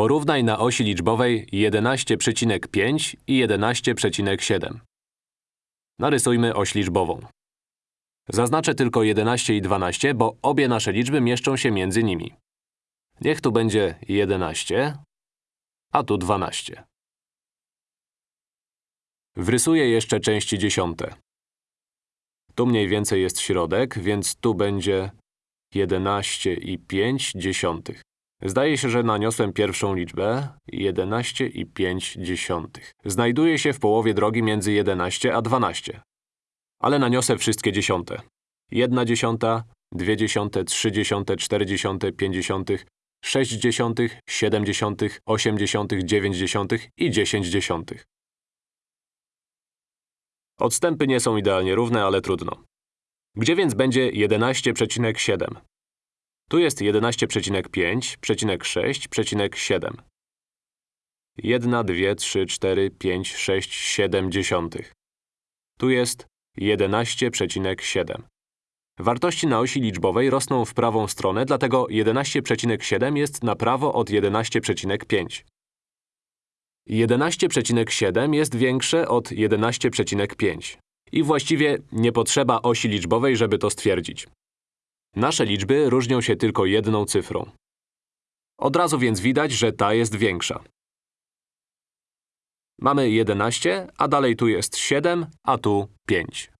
Porównaj na osi liczbowej 11,5 i 11,7. Narysujmy oś liczbową. Zaznaczę tylko 11 i 12, bo obie nasze liczby mieszczą się między nimi. Niech tu będzie 11, a tu 12. Wrysuję jeszcze części dziesiąte. Tu mniej więcej jest środek, więc tu będzie 11 i 5 dziesiątych. Zdaje się, że naniosłem pierwszą liczbę 11 i 5 dziesiątych. Znajduje się w połowie drogi między 11 a 12. Ale naniosę wszystkie dziesiąte. 1 dziesiąta, 2 dziesiąte, 3 dziesiąte, 4 dziesiąte, 5 dziesiątych, 6 dziesiątych, 7 dziesiątych, 8 dziesiątych, 9 dziesiątych i 10 dziesiątych. Odstępy nie są idealnie równe, ale trudno. Gdzie więc będzie 11,7? Tu jest 11,5,6,7. 1, 2, 3, 4, 5, 6, 7 dziesiątych. Tu jest 11,7. Wartości na osi liczbowej rosną w prawą stronę, dlatego 11,7 jest na prawo od 11,5. 11,7 jest większe od 11,5. I właściwie nie potrzeba osi liczbowej, żeby to stwierdzić. Nasze liczby różnią się tylko jedną cyfrą. Od razu więc widać, że ta jest większa. Mamy 11, a dalej tu jest 7, a tu 5.